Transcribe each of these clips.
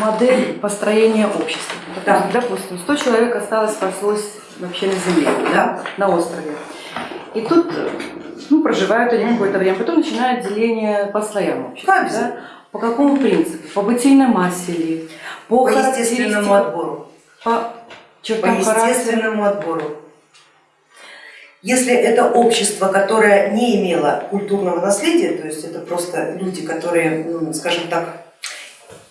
модель построения общества. Да. Допустим, 100 человек осталось, спаслось вообще на земле, да, на острове. И тут ну, проживают они какое-то время, потом начинают деление по слоям общества. Да? По какому принципу? По бытийной массе ли? По характеристикам- естественному отбору. По По естественному отбору. Если это общество, которое не имело культурного наследия, то есть это просто люди, которые, ну, скажем так,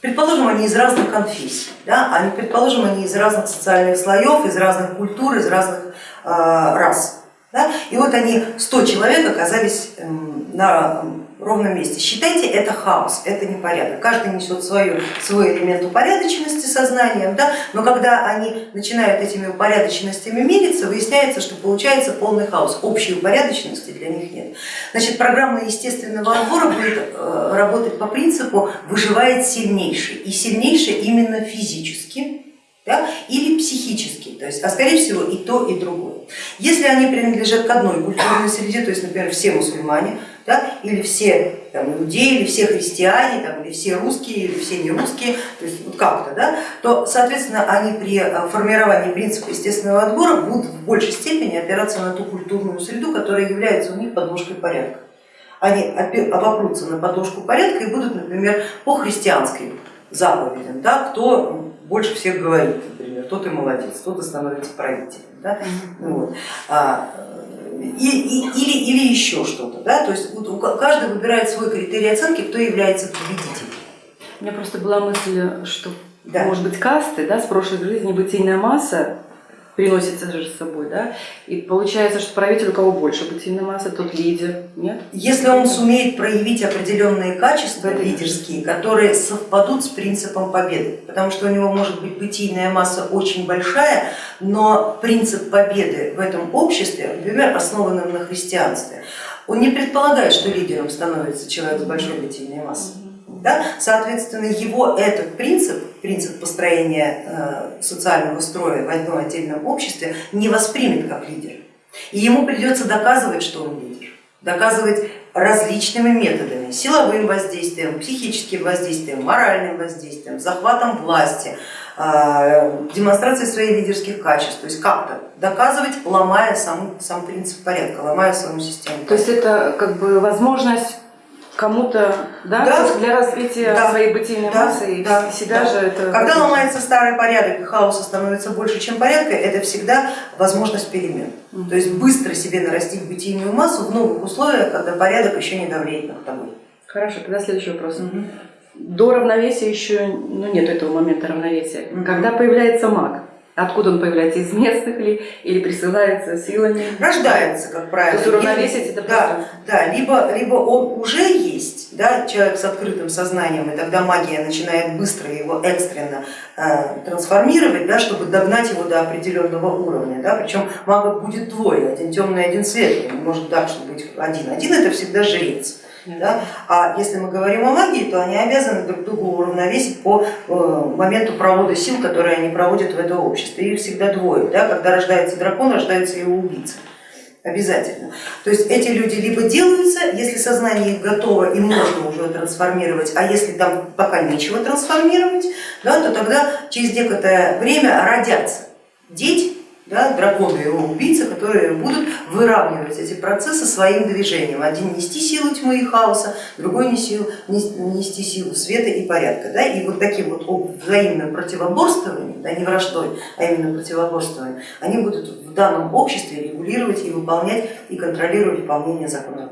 предположим, они из разных конфессий, да, они, предположим, они из разных социальных слоев, из разных культур, из разных э, рас. Да, и вот они, 100 человек оказались эм, на ровном месте. Считайте, это хаос, это непорядок. Каждый несет свою, свой элемент упорядоченности сознанием, да, но когда они начинают этими упорядоченностями мериться, выясняется, что получается полный хаос. Общей упорядоченности для них нет. Значит, программа естественного отбора будет э, работать по принципу выживает сильнейший. И сильнейший именно физически да, или психически, то есть, а скорее всего и то, и другое. Если они принадлежат к одной культурной среде, то есть, например, все мусульмане, да, или все там, иудеи, или все христиане, там, или все русские, или все не русские, то есть вот как-то, да, то, соответственно, они при э, формировании принципа естественного отбора будут в большей степени опираться на ту культурную среду, которая является у них подложкой порядка. Они обопрутся на подложку порядка и будут, например, по христианской заповедям, да, кто больше всех говорит, например, тот и молодец, тот и становится правителем. Да? Вот. А, и, и- или, или еще что-то. Да? То есть каждый выбирает свой критерий оценки, кто является победителем. У меня просто была мысль, что Да. может быть касты, да, с прошлой жизни бытийная масса приносится же с собой, да, и получается, что правитель у кого больше бытийная масса, тот лидер, нет? Если он сумеет проявить определенные качества лидерские, которые совпадут с принципом победы, потому что у него может быть бытийная масса очень большая, но принцип победы в этом обществе, например, основанном на христианстве, он не предполагает, что лидером становится человек с большой бытийной массой. Да? Соответственно, его этот принцип, принцип построения э, социального строя в одном отдельном обществе не воспримет как лидер. И ему придется доказывать, что он лидер, доказывать различными методами, силовым воздействием, психическим воздействием, моральным воздействием, захватом власти, э, демонстрацией своих лидерских качеств, то есть как-то доказывать, ломая сам, сам принцип порядка, ломая саму систему. То есть это как бы возможность кому-то да, Да. для развития Да. своей бытийной Да, массы и да, себя да. же это... Когда ломается старый порядок и хаоса становится больше, чем порядка, это всегда возможность перемен. То есть быстро себе нарастить бытийную массу в новых условиях, когда порядок еще не давлеет над тобой. Хорошо, тогда следующий вопрос. До равновесия еще ну, нет этого момента равновесия. Мгм. Когда появляется маг, откуда он появляется, из местных ли или присылается силами? Рождается, как правило. То есть уравновесить это да, просто- да, либо, либо он уже да, человек с открытым сознанием, и тогда магия начинает быстро его экстренно э, трансформировать, да, чтобы догнать его до определенного уровня. Да, причем магов будет двое, один темный, один светлый. Не может так, что быть один. Один это всегда жрец. Да? А если мы говорим о магии, то они обязаны друг друга уравновесить по э, моменту провода сил, которые они проводят в это общество. Их всегда двое. Да? Когда рождается дракон, рождается его убийца. Обязательно. То есть эти люди либо делаются, если сознание их готово и можно уже трансформировать, а если там пока нечего трансформировать, да, то тогда через некоторое время родятся дети, да, драконы его убийцы, которые будут выравнивать эти процессы своим движением. Один нести силу тьмы и хаоса, другой не силу- нес- нести силу света и порядка. Да? И вот таким вот взаимным противоборствованием, да, не враждой, а именно противоборствованием, они будут в данном обществе регулировать и выполнять и контролировать выполнение законов